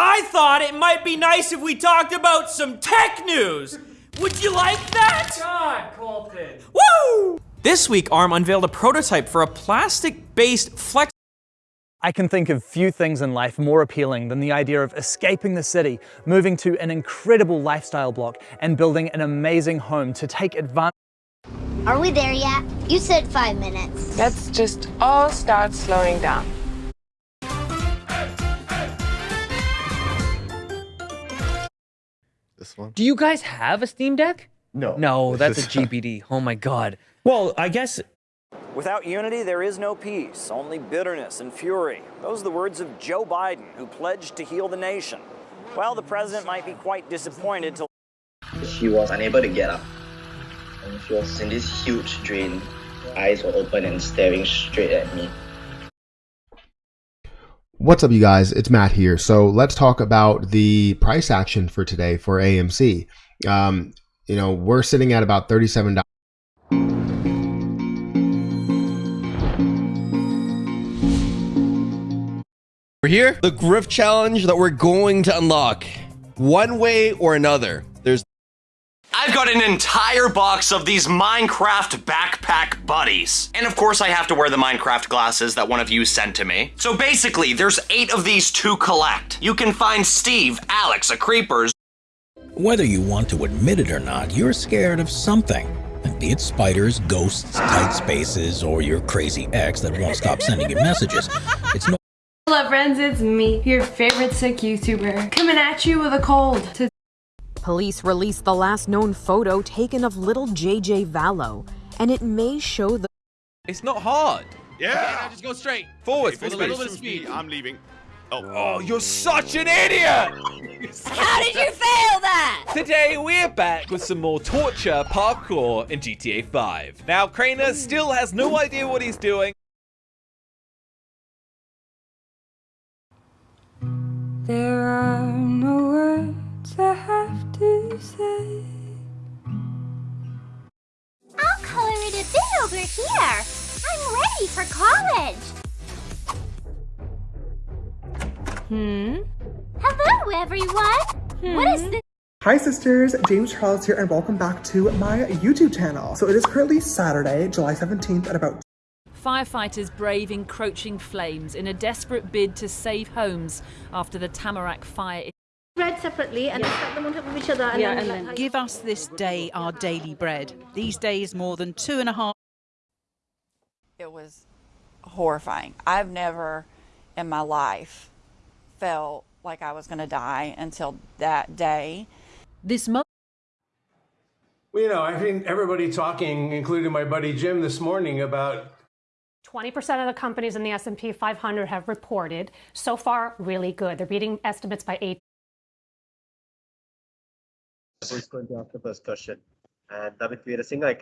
I thought it might be nice if we talked about some tech news. Would you like that? God, Colton. Woo! This week, ARM unveiled a prototype for a plastic-based flex I can think of few things in life more appealing than the idea of escaping the city, moving to an incredible lifestyle block, and building an amazing home to take advantage. Are we there yet? You said five minutes. Let's just all start slowing down. This one? Do you guys have a Steam Deck? No. No, that's a is- GBD. Oh my god. Well, I guess Without unity, there is no peace, only bitterness and fury. Those are the words of Joe Biden, who pledged to heal the nation. Well, the president might be quite disappointed to She was unable to get up. And she was in this huge drain. Eyes were open and staring straight at me. What's up, you guys? It's Matt here. So let's talk about the price action for today for AMC. Um, you know, we're sitting at about thirty-seven dollars. We're here. The Griff Challenge that we're going to unlock. One way or another. There's I've got an entire box of these Minecraft backpack buddies. And of course I have to wear the Minecraft glasses that one of you sent to me. So basically, there's eight of these to collect. You can find Steve, Alex, a Creepers, whether you want to admit it or not, you're scared of something. And be it spiders, ghosts, tight spaces, or your crazy ex that won't stop sending you messages. It's no Hello friends, it's me, your favorite sick YouTuber, coming at you with a cold. To Police released the last known photo taken of little JJ Vallow, and it may show the It's not hard. Yeah. just go straight. Forward. Okay, for a little bit of speed. I'm leaving. Oh. Oh, you're such an idiot! How did you fail that? Today we're back with some more torture parkour in GTA 5. Now Craner hmm. still has no idea what he's doing. There are say. I'll color it a bit over here. I'm ready for college. Hmm? Hello, everyone. What is this? Hi sisters, James Charles here and welcome back to my YouTube channel. So it is currently Saturday, July 17th at about Firefighters brave encroaching flames in a desperate bid to save homes after the Tamarack fire. Read separately and stack them on top of each other and then like, Give us this day our daily bread. These days, more than two and a half. It was horrifying. I've never in my life felt like I was going to die until that day. This month. Well, you know, I've seen everybody talking, including my buddy Jim this morning, about 20% of the companies in the S&P 500 have reported so far really good. They're beating estimates by 8 Who's going to ask the first question? And David Peterson, I